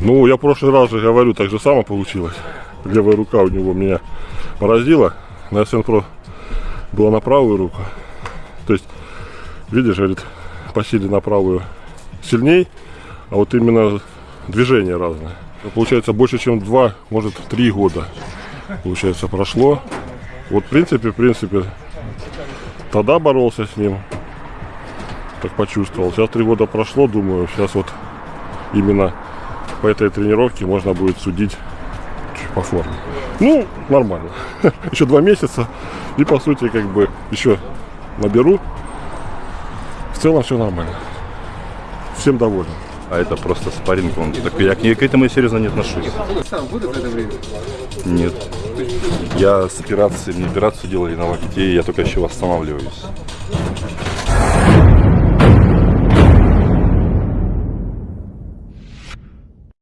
Ну, я в прошлый раз же говорю, так же самое получилось. Левая рука у него меня поразила. На Pro была на правую руку. То есть, видишь, говорит, по силе на правую сильней, а вот именно движение разное. Получается, больше, чем два, может, три года, получается, прошло. Вот, в принципе, в принципе, тогда боролся с ним, так почувствовал. Сейчас три года прошло, думаю, сейчас вот именно по этой тренировке можно будет судить по форме. Ну, нормально. Еще два месяца. И по сути, как бы, еще наберу. В целом все нормально. Всем доволен. А это просто спарринг. Он так, я к, ней- к этому серьезно не отношусь. Сам будут это время? Нет. Я с операцией, мне операцию делали на локте, и я только еще восстанавливаюсь.